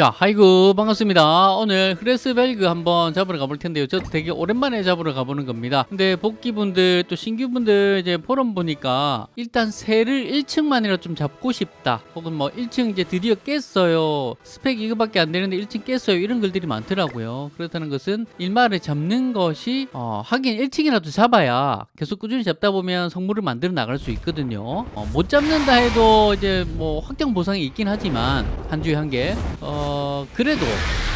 자, 하이구 반갑습니다. 오늘 흐레스벨그 한번 잡으러 가볼 텐데요. 저도 되게 오랜만에 잡으러 가보는 겁니다. 근데 복귀분들 또 신규분들 이제 포럼 보니까 일단 새를 1층만이라 좀 잡고 싶다. 혹은 뭐 1층 이제 드디어 깼어요. 스펙 이거밖에 안 되는데 1층 깼어요. 이런 글들이 많더라고요. 그렇다는 것은 일마를 잡는 것이 어, 하긴 1층이라도 잡아야 계속 꾸준히 잡다 보면 성물을 만들어 나갈 수 있거든요. 어, 못 잡는다 해도 이제 뭐 확정 보상이 있긴 하지만 한 주에 한 개. 어, 그래도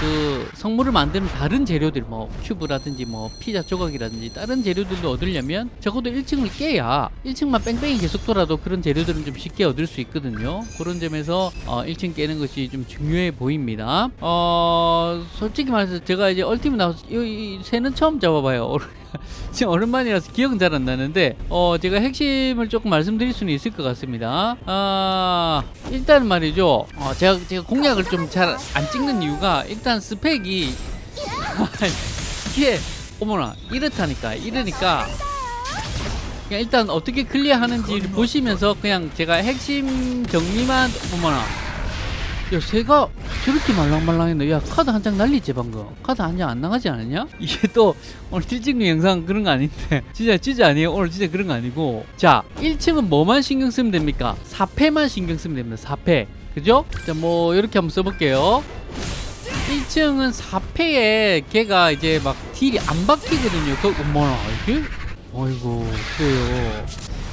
그 성물을 만드는 다른 재료들 뭐 큐브라든지 뭐 피자 조각이라든지 다른 재료들도 얻으려면 적어도 1층을 깨야 1층만 뺑뺑이 계속 돌아도 그런 재료들은 좀 쉽게 얻을 수 있거든요. 그런 점에서 어, 1층 깨는 것이 좀 중요해 보입니다. 어 솔직히 말해서 제가 이제 얼티밋 나와서 이, 이 새는 처음 잡아봐요 지금 오랜만이라서 기억은 잘 안 나는데 어 제가 핵심을 조금 말씀드릴 수는 있을 것 같습니다. 아 일단 말이죠. 어, 제가 제가 공략을 좀 잘 안 찍는 이유가 일단 스펙이 이게 어머나 이렇다니까 이러니까 그냥 일단 어떻게 클리어하는지를 보시면서 그냥 제가 핵심 정리만 어머나. 야 새가 저렇게 말랑말랑했네 야 카드 한 장 날리지 방금 카드 한 장 안 나가지 않았냐? 이게 또 오늘 딜찍는 영상 그런 거 아닌데 진짜 진짜 아니에요 오늘 진짜 그런 거 아니고 자 1층은 뭐만 신경 쓰면 됩니까? 4패만 신경 쓰면 됩니다 4패 그죠? 자 뭐 이렇게 한번 써볼게요 1층은 4패에 걔가 이제 막 딜이 안 박히거든요 그 어머나 이게? 어이구 그래요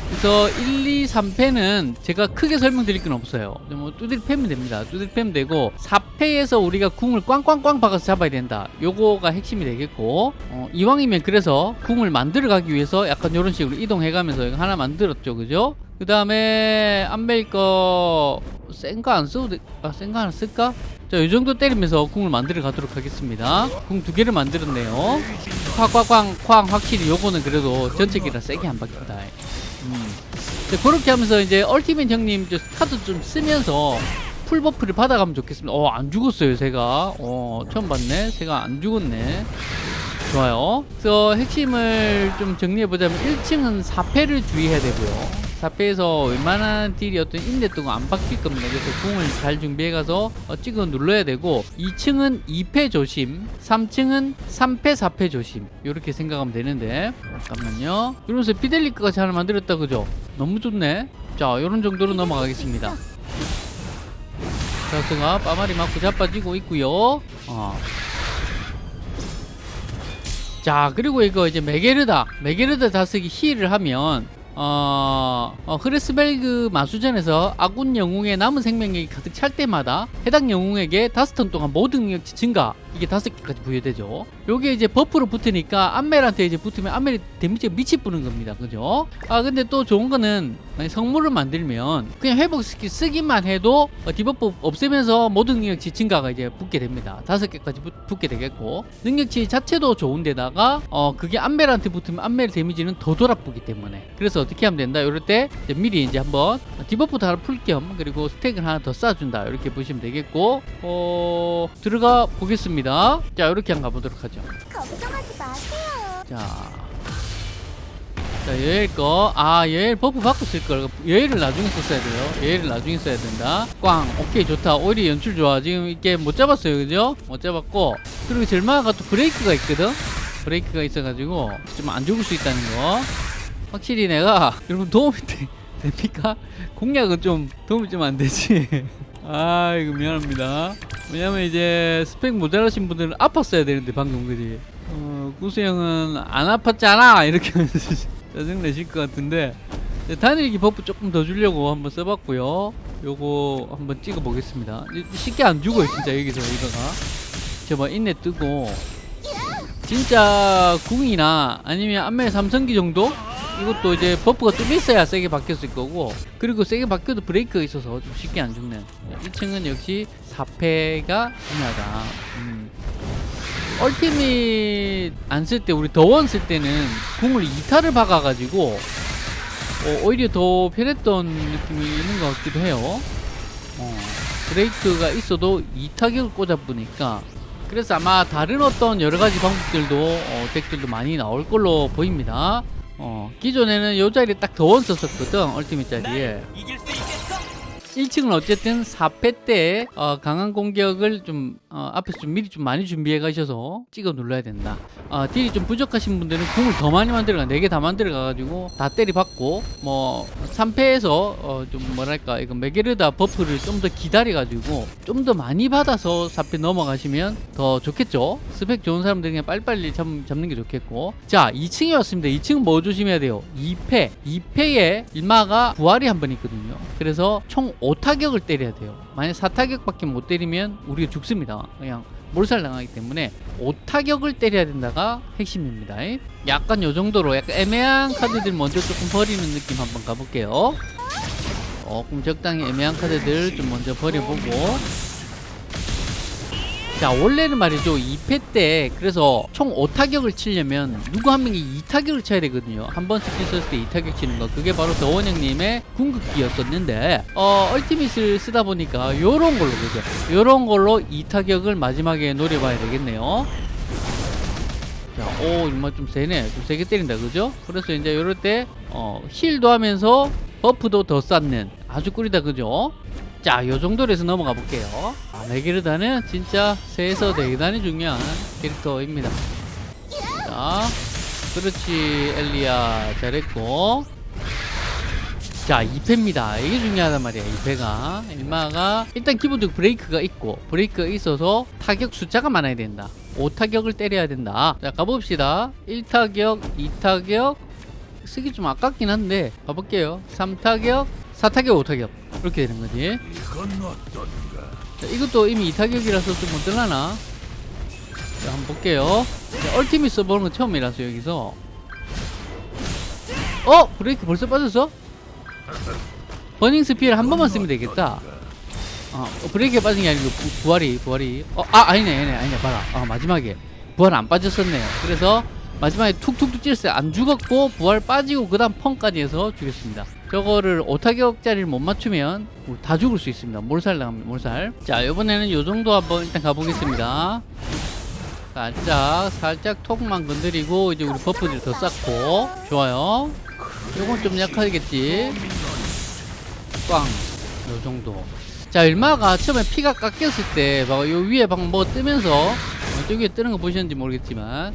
그래서 1, 2, 3패는 제가 크게 설명드릴 건 없어요. 뭐 두드리 패면 됩니다. 두드리 패면 되고 4패에서 우리가 궁을 꽝꽝꽝 박아서 잡아야 된다. 요거가 핵심이 되겠고 어, 이왕이면 그래서 궁을 만들어 가기 위해서 약간 이런 식으로 이동해가면서 하나 만들었죠. 그죠? 그 다음에 안벨 거 센 거 안 써도 돼? 아, 센 거 하나 쓸까? 자, 이 정도 때리면서 궁을 만들어 가도록 하겠습니다. 궁 두 개를 만들었네요. 쾅쾅쾅 쾅 확실히 요거는 그래도 전체 기라 세게 안 박힌다. 음. 네, 그렇게 하면서 이제 얼티밋 형님 저 카드 좀 쓰면서 full buff를 받아가면 좋겠습니다. 어, 안 죽었어요, 새가. 어, 처음 봤네. 새가 안 죽었네. 좋아요. 그래서 핵심을 좀 정리해보자면 1층은 4패를 주의해야 되고요. 4패에서 웬만한 deal이 어떤 인내도가 안 박힐 겁니다. 그래서 궁을 잘 준비해가서 어, 찍어 눌러야 되고 2층은 2패 조심 3층은 3패 4패 조심 이렇게 생각하면 되는데 잠깐만요. 이러면서 피델리크가 잘 만들었다 그죠? 너무 좋네. 자 이런 정도로 넘어가겠습니다. 자스가 빠마리 맞고 자빠지고 있고요. 어. 자 그리고 이거 이제 메게르다 메게르다 다수기 heal을 하면 어, 어, 흐레스벨그 마수전에서 아군 영웅의 남은 생명력이 가득 찰 때마다 해당 영웅에게 다섯 턴 동안 모든 능력치 증가 이게 다섯 개까지 부여되죠. 요게 이제 buff로 붙으니까 안멜한테 이제 붙으면 안멜이 데미지가 미치 뿌는 겁니다. 그죠? 아 근데 또 좋은 거는 성물을 만들면 그냥 회복 스킬 쓰기만 해도 어, debuff 없애면서 모든 능력치 증가가 이제 붙게 됩니다. 다섯 개까지 붙, 붙게 되겠고 능력치 자체도 좋은데다가 어 그게 안멜한테 붙으면 안멜 데미지는 더 돌아붙기 때문에 그래서 어떻게 하면 된다? 이럴 때 이제 미리 이제 한번 debuff도 하나 풀 겸 그리고 스택을 하나 더 쌓아준다 이렇게 보시면 되겠고 어 들어가 보겠습니다. 자 이렇게 한번 가보도록 하죠. 걱정하지 마세요. 자. 자, 여엘 거. 아, 여엘 buff 받고 쓸 걸. 여엘을 나중에 썼어야 돼요. 여엘을 나중에 써야 된다. 꽝. 오케이, 좋다. 오히려 연출 좋아. 지금 이게 못 잡았어요. 그죠? 못 잡았고. 그리고 젤마가 또 브레이크가 있거든? 브레이크가 있어가지고 좀 안 죽을 수 있다는 거. 확실히 내가 여러분 도움이 되, 됩니까? 공략은 좀 도움이 좀 안 되지. 아, 이거 미안합니다. 왜냐면 이제 스펙 모자라신 분들은 아팠어야 되는데 방금 그지? 어, 구수 형은 안 아팠잖아! 이렇게 짜증내실 것 같은데. 단일기 buff 조금 더 주려고 한번 써봤고요. 요거 한번 찍어 보겠습니다. 쉽게 안 죽어요 진짜 여기서 이거가. 저봐 인내 뜨고. 진짜 궁이나 아니면 안멜 삼성기 정도 이것도 이제 buff가 좀 있어야 세게 박혔을 거고 그리고 세게 박혀도 브레이크가 있어서 좀 쉽게 안 죽네. 1층은 역시 4패가 중요하다. 음. 얼티밋 안 쓸 때 우리 더원 쓸 때는 궁을 2타를 박아가지고 어, 오히려 더 편했던 느낌이 있는 것 같기도 해요. 어, 브레이크가 있어도 2타격을 꽂아보니까. 그래서 아마 다른 어떤 여러가지 방법들도 어, 덱들도 많이 나올 걸로 보입니다 어, 기존에는 요 자리에 딱 더원 썼었거든 얼티밋 자리에 1층은 어쨌든 4패 때 어, 강한 공격을 좀 어, 앞에서 좀 미리 좀 많이 준비해 가셔서 찍어 눌러야 된다. 어, deal이 좀 부족하신 분들은 궁을 더 많이 만들어가 4개 다 만들어 가 가지고 다 때리 박고 뭐 3패에서 어, 좀 뭐랄까 이거 메게르다 buff를 좀 더 기다려 가지고 좀 더 많이 받아서 4패 넘어가시면 더 좋겠죠. 스펙 좋은 사람들 그냥 빨리빨리 잡, 잡는 게 좋겠고 자 2층에 왔습니다. 2층은 뭐 조심해야 돼요? 2패 2패에 일마가 부활이 한 번 있거든요. 그래서 총 5타격을 때려야 돼요. 만약 4타격밖에 못 때리면 우리가 죽습니다. 그냥 몰살 당하기 때문에 5타격을 때려야 된다가 핵심입니다. 약간 요 정도로 약간 애매한 카드들 먼저 조금 버리는 느낌 한번 가볼게요. 조금 적당히 애매한 카드들 좀 먼저 버려보고 자 원래는 말이죠 2패 때 그래서 총 5타격을 치려면 누구 한 명이 2타격을 쳐야 되거든요 한 번 스킬 썼을 때 2타격 치는 거 그게 바로 더원 형님의 궁극기였었는데 어 얼티밋을 쓰다 보니까 요런 걸로 그죠 요런 걸로 2타격을 마지막에 노려봐야 되겠네요 자, 오, 정말 좀 세네. 좀 세게 때린다, 그죠? 그래서 이제 요럴 때, 어, heal도 하면서 buff도 더 쌓는 아주 꿀이다, 그죠? 자, 요 정도로 해서 넘어가 볼게요. 아, 메게르다는 진짜 새에서 대단히 중요한 캐릭터입니다. 자, 그렇지, 엘리야. 잘했고. 자, 2패입니다. 이게 중요하단 말이야, 2패가. 일마가, 일단 기본적으로 브레이크가 있고, 브레이크가 있어서 타격 숫자가 많아야 된다. 5타격을 때려야 된다. 자, 가봅시다. 1타격, 2타격, 쓰기 좀 아깝긴 한데, 가볼게요. 3타격, 4타격, 5타격. 이렇게 되는 거지. 자, 이것도 이미 2타격이라서 좀 못들라나? 자, 한번 볼게요. 자, 얼티밋 써보는 건 처음이라서 여기서. 어? 브레이크 벌써 빠졌어? 버닝 스피어를 한 번만 쓰면 되겠다. 어, 어, 브레이크에 빠진 게 아니고 부, 부활이 부활이 어, 아 아니네 아니네 아니네 봐라 아 마지막에 부활 안 빠졌었네요 그래서 마지막에 툭툭툭 찔렀어요 안 죽었고 부활 빠지고 그 다음 펑까지 해서 죽였습니다. 저거를 5타격짜리를 못 맞추면 뭐다 죽을 수 있습니다. 몰살 나갑니다 몰살. 자 이번에는 요 정도 한번 일단 가보겠습니다. 살짝 살짝 톡만 건드리고 이제 우리 버프들 더 쌓고. 좋아요. 요건 좀 약하겠지? 꽝. 요 정도. 자 얼마가 처음에 피가 깎였을 때 봐봐 요 위에 방금 뭐 뜨면서 어, 저기 뜨는 거 보셨는지 모르겠지만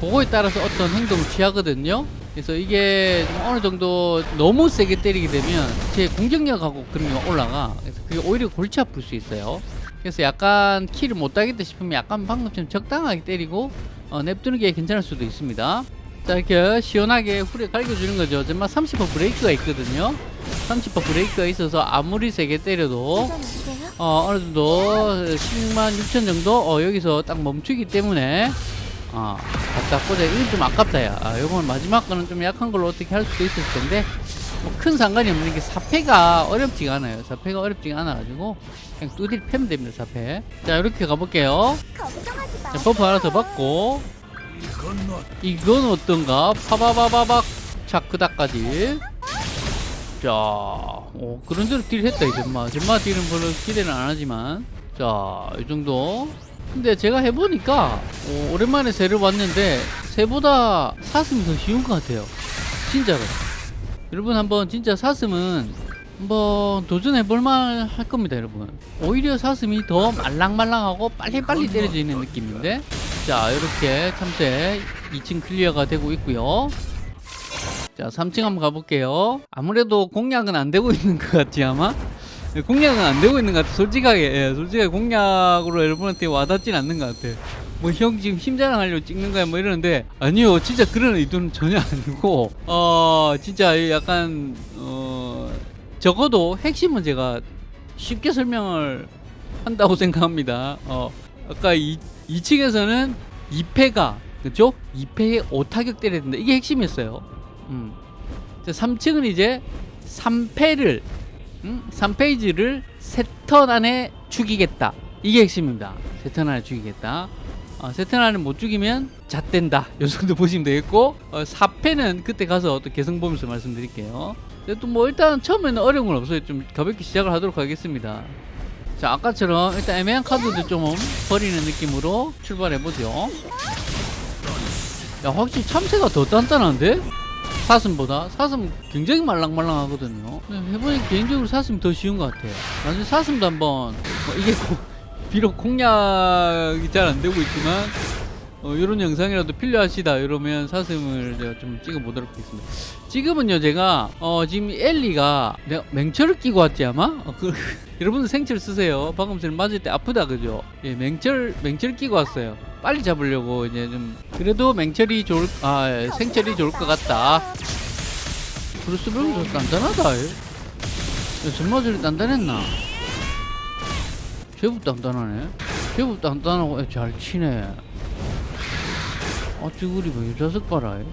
그거에 따라서 어떤 행동을 취하거든요. 그래서 이게 좀 어느 정도 너무 세게 때리게 되면 제 공격력하고 그런 게 올라가. 그래서 그게 오히려 골치 아플 수 있어요. 그래서 약간 키를 못 따겠다 싶으면 약간 방금처럼 적당하게 때리고 어, 냅두는 게 괜찮을 수도 있습니다. 자 이렇게 시원하게 후레 갈겨주는 거죠. 정말 30% 브레이크가 있거든요. 30% 브레이크가 있어서 아무리 세게 때려도? 어, 어느 정도 10만 6천 정도 어, 여기서 딱 멈추기 때문에 어, 갖다. 꽂아 이건 좀 아깝다 야. 아, 요건 마지막 거는 좀 약한 걸로 어떻게 할 수도 있을 텐데 뭐 큰 상관이 없는 게 사패가 어렵지가 않아요. 사패가 어렵지가 않아 가지고 그냥 뚜디를 패면 됩니다 사패. 자 이렇게 가볼게요. 자 buff 하나 더 받고. 이건 어떤가? 파바바바박. 자크다까지. 자 어, 그런 대로 딜 했다 이 젠마 젠마 딜은 별로 기대는 안 하지만. 자 이 정도 근데 제가 해보니까 어, 오랜만에 새를 왔는데 새보다 사슴이 더 쉬운 것 같아요. 진짜로. 여러분 한번 진짜 사슴은 한번 도전해볼만 할 겁니다 여러분. 오히려 사슴이 더 말랑말랑하고 빨리빨리 때려지는 느낌인데? 자 이렇게 참새 2층 클리어가 되고 있고요. 자 3층 한번 가볼게요. 아무래도 공략은 안 되고 있는 것 같지 아마. 예, 공략은 안 되고 있는 것 같아. 솔직하게 예, 솔직하게 공략으로 여러분한테 와닿진 않는 것 같아. 뭐 형 지금 힘자랑 하려고 찍는 거야 뭐 이러는데 아니요. 진짜 그런 의도는 전혀 아니고 어 진짜 약간 어 적어도 핵심은 제가 쉽게 설명을 한다고 생각합니다. 어 아까 이, 2층에서는 2패가 그죠? 2패에 5타격 때려야 된다 이게 핵심이었어요. 음. 3층은 이제 3패를 음? 3페이지를 세턴 안에 죽이겠다. 이게 핵심입니다. 세턴 안에 죽이겠다. 어, 세턴 안에 못 죽이면 잣된다. 요 정도 보시면 되겠고 어, 4패는 그때 가서 또 개성 보면서 말씀드릴게요. 또 뭐 일단 처음에는 어려운 건 없어요. 좀 가볍게 시작을 하도록 하겠습니다. 자 아까처럼 일단 애매한 카드들 좀 버리는 느낌으로 출발해 보죠. 야 확실히 참새가 더 단단한데? 사슴보다 사슴 굉장히 말랑말랑하거든요. 근데 해보니 개인적으로 사슴이 더 쉬운 것 같아요. 나중에 사슴도 한번 뭐 이게 고- 비록 공략이 잘 안 되고 있지만 어, 이런 영상이라도 필요하시다 이러면 사슴을 제가 좀 찍어 보도록 하겠습니다. 지금은요 제가 어, 지금 엘리가 내가 맹철을 끼고 왔지 아마 어, 그, 여러분들 생철 쓰세요. 방금 전에 맞을 때 아프다 그죠? 예, 맹철 맹철 끼고 왔어요. 빨리 잡으려고 이제 좀 그래도 맹철이 좋을 아 예, 생철이 좋을 것 같다. 브루스 브루스 단단하다. 얘. 야, 전마저리 단단했나? 제법 단단하네. 제법 단단하고 야, 잘 치네. 아, 찌구리 뭐이 자석 봐라. 얘.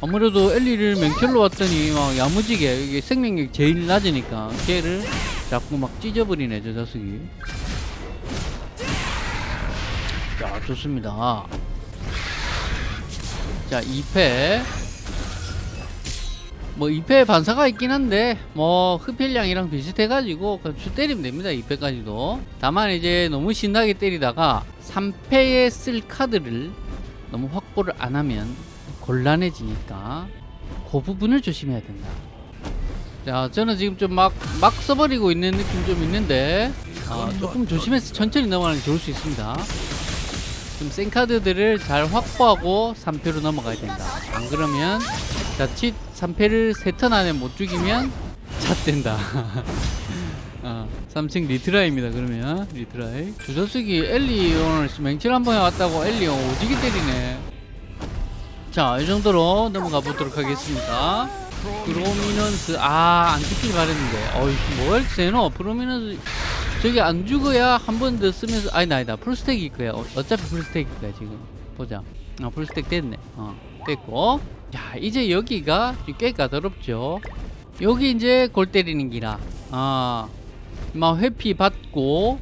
아무래도 엘리를 맹철로 왔더니 막 야무지게 이게 생명력 제일 낮으니까 걔를 자꾸 막 찢어버리네 저 자석이. 자 좋습니다. 자 2패 뭐 2패 반사가 있긴 한데 뭐 흡혈량이랑 비슷해가지고 그냥 쭉 때리면 됩니다 2패까지도 다만 이제 너무 신나게 때리다가 3패에 쓸 카드를 너무 확보를 안 하면 곤란해지니까 그 부분을 조심해야 된다. 자 저는 지금 좀 막 막 써버리고 있는 느낌 좀 있는데 아, 조금 조심해서 천천히 넘어가는 게 좋을 수 있습니다. 좀 센 카드들을 잘 확보하고 3페로 넘어가야 된다. 안 그러면 자칫 3페를 3턴 안에 못 죽이면 잣된다 어, 3층 retry입니다 그러면. retry. 주저쓰기 엘리 오늘 맹칠 한번 해왔다고 엘리 오지게 때리네. 자 이 정도로 넘어가 보도록 하겠습니다. 프로미넌스 아안 죽길 바랬는데. 어이 뭘 세노? 프로미넌스 저기 안 죽어야 한 번 더 쓰면서 아니다 아니다. full stack일 거야 어, 어차피 full stack일 거야 지금. 보자. 어 full stack 됐네. 어 됐고. 자 이제 여기가 꽤 까다롭죠. 여기 이제 골 때리는 기라. 아 막 회피 받고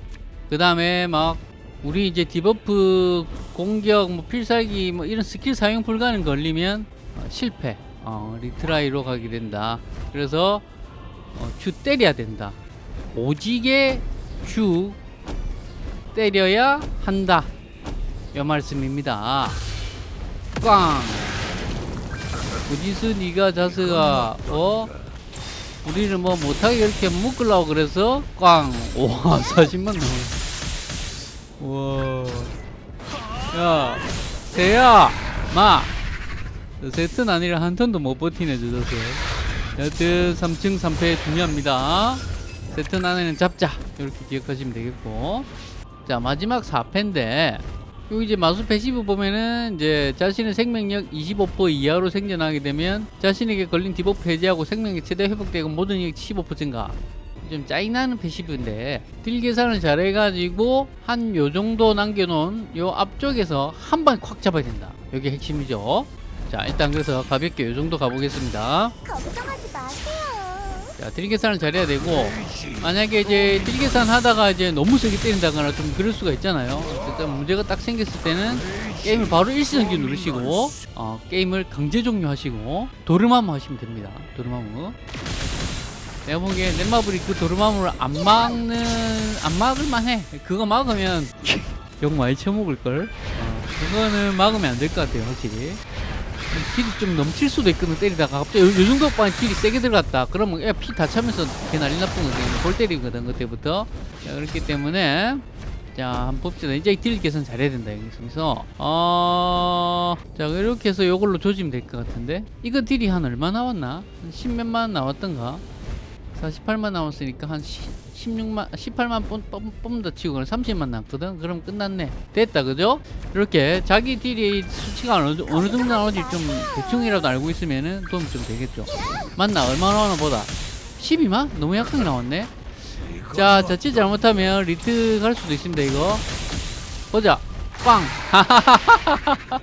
그 다음에 막 우리 이제 debuff 공격 뭐 필살기 뭐 이런 스킬 사용 불가능 걸리면 어, 실패. 어, retry로 가게 된다. 그래서 어, 주 때려야 된다. 오지게 주 때려야 한다. 이 말씀입니다. 꽝! 어디서 니가 자스가 어 우리를 뭐 못하게 이렇게 묶으려고 그래서 꽝. 우와 40만 나와. 와야 세야 마. 세턴 아니라 한 턴도 못 버티네 저 자세. 여튼 3층 3페 중요합니다. 세턴 안에는 잡자. 이렇게 기억하시면 되겠고. 자 마지막 4페인데 여기 이제 마수 passive 보면은 이제 자신의 생명력 25% 이하로 생존하게 되면 자신에게 걸린 debuff 해제하고 생명력 최대 회복되고 모든 이익 15% 증가. 좀 짜증나는 passive인데 딜 계산을 잘 해가지고 한 요 정도 남겨놓은 요 앞쪽에서 한 방 콱 잡아야 된다. 여기 핵심이죠. 자 일단 그래서 가볍게 요 정도 가보겠습니다. 걱정하지 마세요. 자, 딜 계산을 잘해야 되고 만약에 이제 딜 계산 하다가 이제 너무 세게 때린다거나 좀 그럴 수가 있잖아요. 어쨌든 문제가 딱 생겼을 때는 게임을 바로 일시정지 누르시고 어, 게임을 강제 종료하시고 도르마무 하시면 됩니다. 도르마무. 내가 보기에 넷마블이 그 도르마무를 안 막는 안 막을 만 해. 그거 막으면 욕 많이 쳐먹을 걸. 어, 그거는 막으면 안 될 것 같아요, 확실히. 딜이 좀 넘칠 수도 있거든 때리다가. 갑자기 요, 요 정도 빵에 딜이 세게 들어갔다. 그러면 피다 차면서 개 난리 나쁜 거거든 골 때리거든 그때부터. 자, 그렇기 때문에. 자 한번 봅시다. 이제 딜 계산 잘해야 된다 여기서 어 자 이렇게 해서 요걸로 조지면 될 것 같은데. 이거 딜이 한 얼마 나왔나? 한 10몇만 나왔던가 48만 나왔으니까 한 10, 16만 18만 뽑는다 치고 그럼 30만 남거든? 그럼 끝났네. 됐다 그죠? 이렇게 자기 딜이 수치가 어느, 어느 정도 나오는지 좀 대충이라도 알고 있으면은 도움 좀 되겠죠. 맞나? 얼마 나오나 보다. 12만? 너무 약하게 나왔네. 자 자칫 잘못하면 리트 갈 수도 있습니다 이거. 보자. 빵.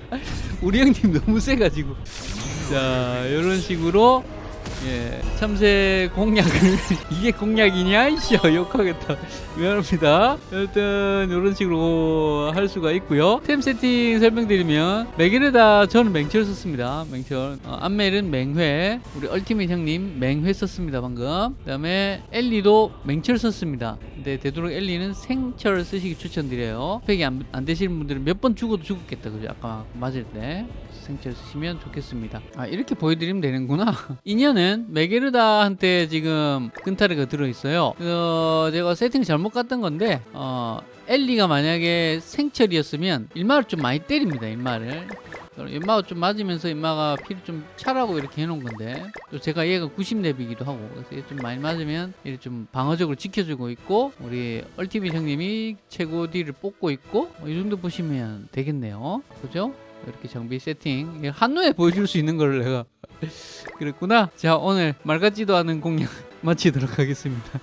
우리 형님 너무 세가지고. 자 이런 식으로 예, 참새 공략을 이게 공략이냐 이씨 욕하겠다. 미안합니다. 여튼 이런 식으로 할 수가 있고요. 템 세팅 설명드리면 맥에르다 저는 맹철 썼습니다. 맹철. 어, 안멜은 맹회. 우리 얼티밋 형님 맹회 썼습니다 방금. 그 다음에 엘리도 맹철 썼습니다. 근데 되도록 엘리는 생철 쓰시기 추천드려요. 팩이 안, 안 되시는 분들은 몇 번 죽어도 죽었겠다. 그죠? 아까 맞을 때 생철 쓰시면 좋겠습니다. 아 이렇게 보여드리면 되는구나. 인연은 메게르다한테 지금 근타르가 들어있어요. 어, 제가 세팅 잘못 갔던 건데 어, 엘리가 만약에 생철이었으면 일마를 좀 많이 때립니다 일마를. 인마가 좀 맞으면서 인마가 피를 좀 차라고 이렇게 해놓은 건데 또 제가 얘가 90렙이기도 하고 그래서 얘좀 많이 맞으면 이렇게 좀 방어적으로 지켜주고 있고 우리 얼티밋 형님이 최고 딜을 뽑고 있고 어, 이 정도 보시면 되겠네요. 그죠? 이렇게 정비 세팅 한눈에 보여줄 수 있는 걸 내가 그랬구나. 자 오늘 말 같지도 않은 공략 마치도록 하겠습니다